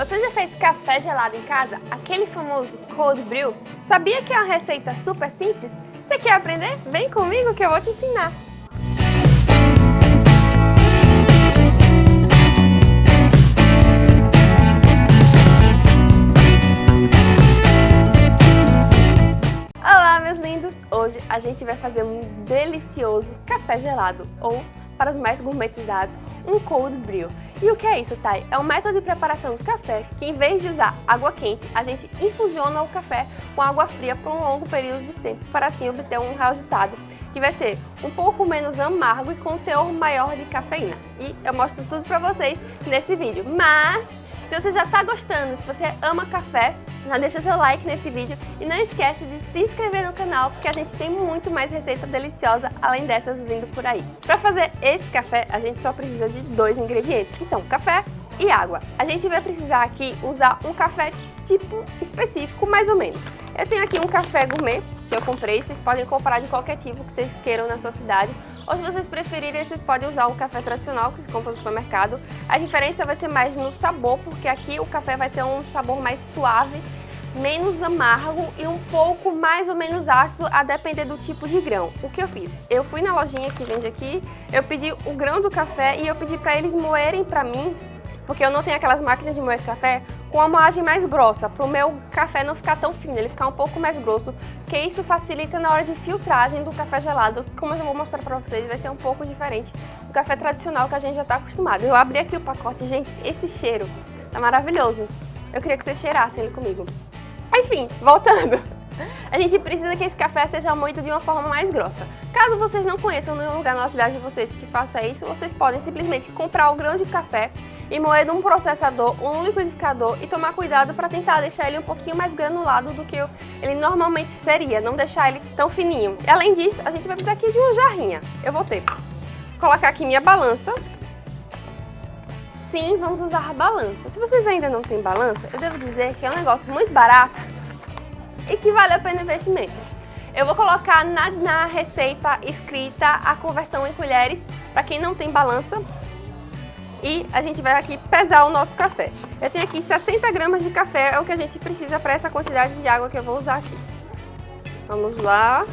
Você já fez café gelado em casa? Aquele famoso cold brew? Sabia que é uma receita super simples? Você quer aprender? Vem comigo que eu vou te ensinar! Olá meus lindos! Hoje a gente vai fazer um delicioso café gelado ou, para os mais gourmetizados, um cold brew. E o que é isso, Thay? É um método de preparação de café que, em vez de usar água quente, a gente infusiona o café com água fria por um longo período de tempo, para assim obter um resultado que vai ser um pouco menos amargo e com um teor maior de cafeína. E eu mostro tudo para vocês nesse vídeo. Mas, se você já está gostando, se você ama café, já deixa seu like nesse vídeo e não esquece de se inscrever no canal, porque a gente tem muito mais receita deliciosa além dessas vindo por aí. Para fazer esse café, a gente só precisa de dois ingredientes, que são café e água. A gente vai precisar aqui usar um café tipo específico, mais ou menos. Eu tenho aqui um café gourmet que eu comprei, vocês podem comprar de qualquer tipo que vocês queiram na sua cidade. Ou se vocês preferirem, vocês podem usar o café tradicional que se compra no supermercado. A diferença vai ser mais no sabor, porque aqui o café vai ter um sabor mais suave, menos amargo e um pouco mais ou menos ácido, a depender do tipo de grão. O que eu fiz? Eu fui na lojinha que vende aqui, eu pedi o grão do café e eu pedi para eles moerem para mim porque eu não tenho aquelas máquinas de moer café com a moagem mais grossa, para o meu café não ficar tão fino, ele ficar um pouco mais grosso, porque isso facilita na hora de filtragem do café gelado, como eu vou mostrar para vocês, vai ser um pouco diferente do café tradicional que a gente já está acostumado. Eu abri aqui o pacote, gente, esse cheiro tá maravilhoso. Eu queria que vocês cheirassem ele comigo. Enfim, voltando. A gente precisa que esse café seja moído de uma forma mais grossa. Caso vocês não conheçam nenhum lugar na cidade de vocês que faça isso, vocês podem simplesmente comprar o grão de café e moer num processador ou um liquidificador e tomar cuidado para tentar deixar ele um pouquinho mais granulado do que ele normalmente seria, não deixar ele tão fininho. E, além disso, a gente vai precisar aqui de uma jarrinha. Eu vou ter colocar aqui minha balança. Sim, vamos usar a balança. Se vocês ainda não têm balança, eu devo dizer que é um negócio muito barato e que vale a pena o investimento. Eu vou colocar na, na receita escrita a conversão em colheres para quem não tem balança, e a gente vai aqui pesar o nosso café. Eu tenho aqui 60 gramas de café, é o que a gente precisa para essa quantidade de água que eu vou usar aqui. Vamos lá.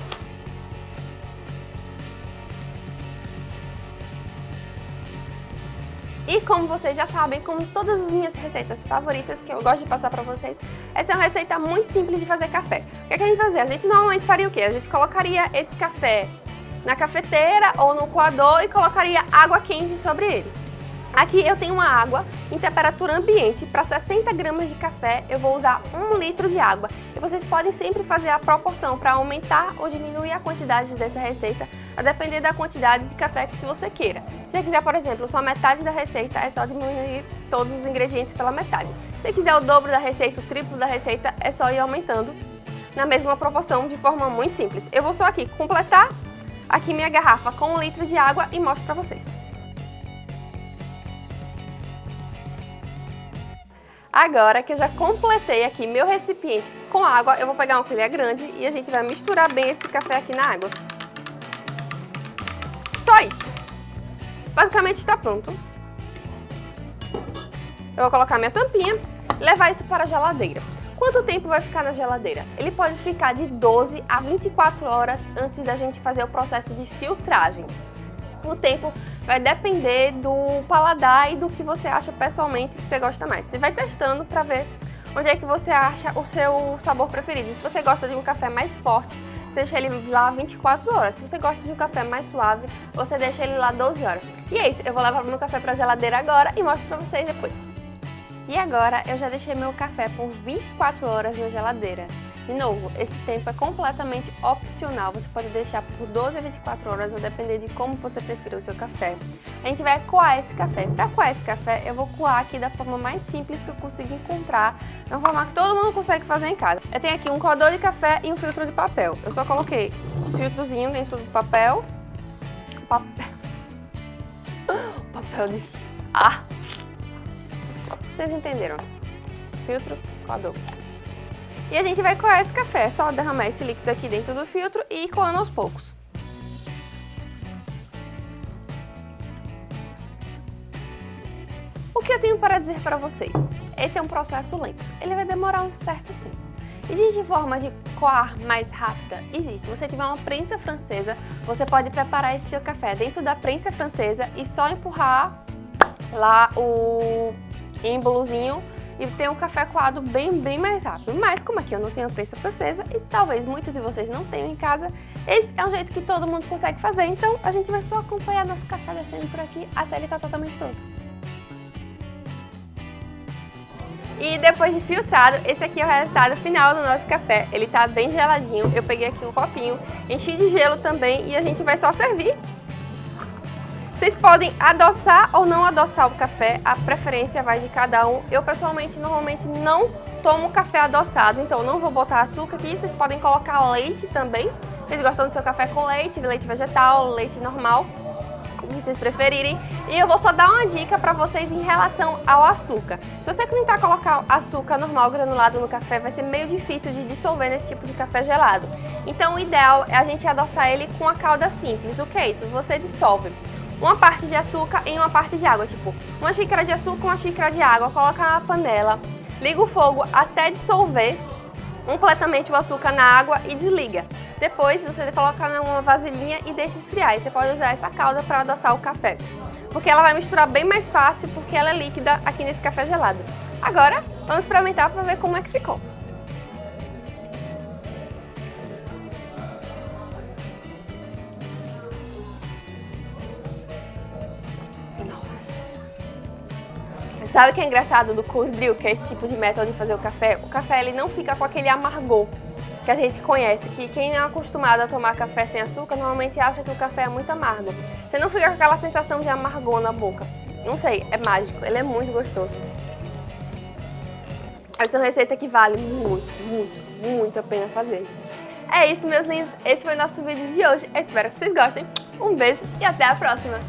E como vocês já sabem, como todas as minhas receitas favoritas que eu gosto de passar para vocês, essa é uma receita muito simples de fazer café. O que, é que a gente fazer? A gente normalmente faria o quê? A gente colocaria esse café na cafeteira ou no coador e colocaria água quente sobre ele. Aqui eu tenho uma água em temperatura ambiente. Para 60 gramas de café eu vou usar 1 litro de água. E vocês podem sempre fazer a proporção para aumentar ou diminuir a quantidade dessa receita, a depender da quantidade de café que você queira. Se você quiser, por exemplo, só metade da receita, é só diminuir todos os ingredientes pela metade. Se quiser o dobro da receita, o triplo da receita, é só ir aumentando na mesma proporção de forma muito simples. Eu vou só aqui completar aqui minha garrafa com um litro de água e mostro para vocês. Agora que eu já completei aqui meu recipiente com água, eu vou pegar uma colher grande e a gente vai misturar bem esse café aqui na água. Só isso. Basicamente está pronto. Eu vou colocar minha tampinha levar isso para a geladeira. Quanto tempo vai ficar na geladeira? Ele pode ficar de 12 a 24 horas antes da gente fazer o processo de filtragem. O tempo vai depender do paladar e do que você acha pessoalmente que você gosta mais. Você vai testando para ver onde é que você acha o seu sabor preferido. Se você gosta de um café mais forte, você deixa ele lá 24 horas. Se você gosta de um café mais suave, você deixa ele lá 12 horas. E é isso, eu vou levar meu café para a geladeira agora e mostro para vocês depois. E agora eu já deixei meu café por 24 horas na geladeira. De novo, esse tempo é completamente opcional, você pode deixar por 12 a 24 horas, a depender de como você prefere o seu café. A gente vai coar esse café. Para coar esse café, eu vou coar aqui da forma mais simples que eu consigo encontrar, uma forma que todo mundo consegue fazer em casa. Eu tenho aqui um coador de café e um filtro de papel. Eu só coloquei um filtrozinho dentro do papel. Papel. papel de... Ah! Vocês entenderam. Filtro, coador. E a gente vai coar esse café, é só derramar esse líquido aqui dentro do filtro e ir coando aos poucos. O que eu tenho para dizer para vocês? Esse é um processo lento, ele vai demorar um certo tempo. Existe forma de coar mais rápida? Existe. Se você tiver uma prensa francesa, você pode preparar esse seu café dentro da prensa francesa e só empurrar lá o êmbolozinho e ter um café coado bem, bem mais rápido. Mas como aqui eu não tenho prensa francesa e talvez muitos de vocês não tenham em casa, esse é um jeito que todo mundo consegue fazer. Então a gente vai só acompanhar nosso café descendo por aqui até ele estar tá totalmente pronto. E depois de filtrado, esse aqui é o resultado final do nosso café. Ele tá bem geladinho. Eu peguei aqui um copinho, enchi de gelo também e a gente vai só servir. Vocês podem adoçar ou não adoçar o café, a preferência vai de cada um. Eu pessoalmente normalmente não tomo café adoçado, então não vou botar açúcar aqui. Vocês podem colocar leite também. Vocês gostam do seu café com leite, leite vegetal, leite normal que vocês preferirem. E eu vou só dar uma dica para vocês em relação ao açúcar. Se você tentar colocar açúcar normal granulado no café, vai ser meio difícil de dissolver nesse tipo de café gelado. Então o ideal é a gente adoçar ele com a calda simples. O que é isso? Você dissolve uma parte de açúcar em uma parte de água, tipo uma xícara de açúcar, uma xícara de água, coloca na panela, liga o fogo até dissolver completamente o açúcar na água e desliga. Depois você coloca numa vasilhinha e deixa esfriar. E você pode usar essa calda para adoçar o café. Porque ela vai misturar bem mais fácil porque ela é líquida aqui nesse café gelado. Agora, vamos experimentar para ver como é que ficou. Sabe o que é engraçado do cold brew, que é esse tipo de método de fazer o café? O café ele não fica com aquele amargor que a gente conhece, que quem é acostumado a tomar café sem açúcar normalmente acha que o café é muito amargo. Você não fica com aquela sensação de amargor na boca. Não sei, é mágico, ele é muito gostoso. Essa é uma receita que vale muito, muito, muito a pena fazer. É isso, meus lindos. Esse foi o nosso vídeo de hoje. Espero que vocês gostem. Um beijo e até a próxima.